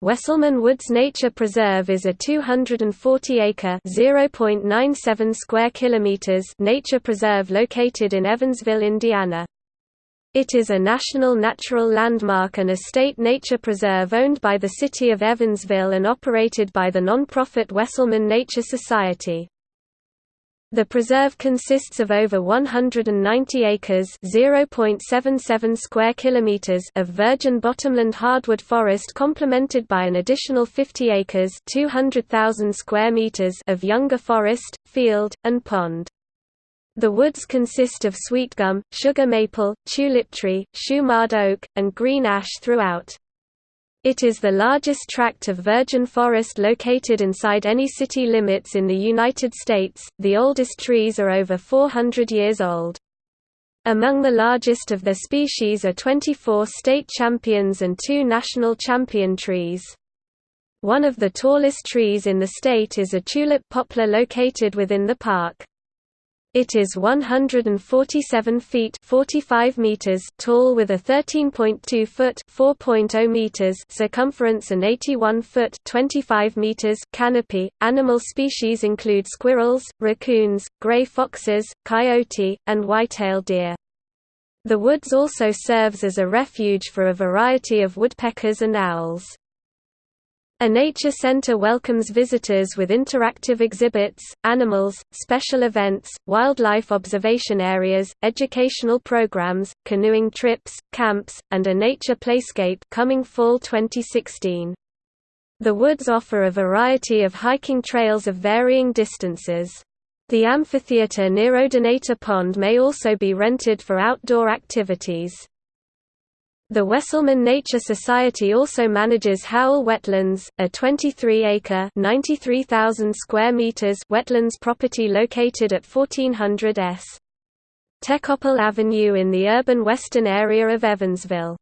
Wesselman Woods Nature Preserve is a 240-acre (0.97 square kilometers) nature preserve located in Evansville, Indiana. It is a national natural landmark and a state nature preserve owned by the city of Evansville and operated by the nonprofit Wesselman Nature Society. The preserve consists of over 190 acres (0.77 square kilometers) of virgin bottomland hardwood forest complemented by an additional 50 acres (200,000 square meters) of younger forest, field, and pond. The woods consist of sweetgum, sugar maple, tulip tree, shumard oak, and green ash throughout. It is the largest tract of virgin forest located inside any city limits in the United States. The oldest trees are over 400 years old. Among the largest of their species are 24 state champions and two national champion trees. One of the tallest trees in the state is a tulip poplar located within the park. It is 147 feet 45 meters tall with a 13.2 foot 4.0 meters circumference and 81 foot 25 meters canopy. Animal species include squirrels, raccoons, gray foxes, coyote, and white-tailed deer. The woods also serves as a refuge for a variety of woodpeckers and owls. A nature center welcomes visitors with interactive exhibits, animals, special events, wildlife observation areas, educational programs, canoeing trips, camps, and a nature playscape coming fall 2016. The woods offer a variety of hiking trails of varying distances. The amphitheater near Odonata Pond may also be rented for outdoor activities. The Wesselman Nature Society also manages Howell Wetlands, a 23-acre (93,000 square meters) wetlands property located at 1400 S. Tekoppel Avenue in the urban western area of Evansville.